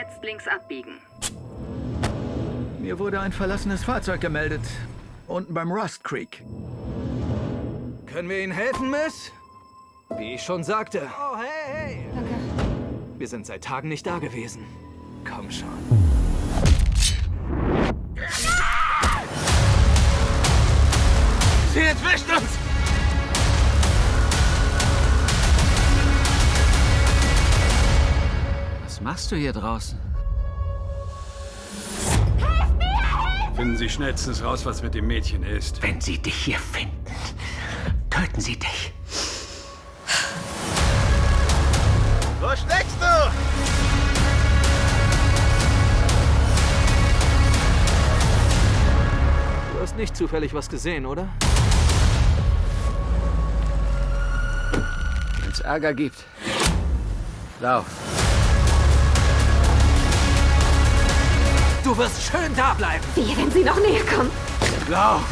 Jetzt links abbiegen. Mir wurde ein verlassenes Fahrzeug gemeldet. Unten beim Rust Creek. Können wir Ihnen helfen, Miss? Wie ich schon sagte. Oh, hey, hey. Danke. Wir sind seit Tagen nicht da gewesen. Komm schon. Sie entwischt uns! Was machst du hier draußen? Finden Sie schnellstens raus, was mit dem Mädchen ist. Wenn sie dich hier finden, töten sie dich. Wo steckst du? Du hast nicht zufällig was gesehen, oder? Wenn es Ärger gibt, lauf. Du wirst schön da bleiben. Wie, wenn sie noch näher kommen? Lauf!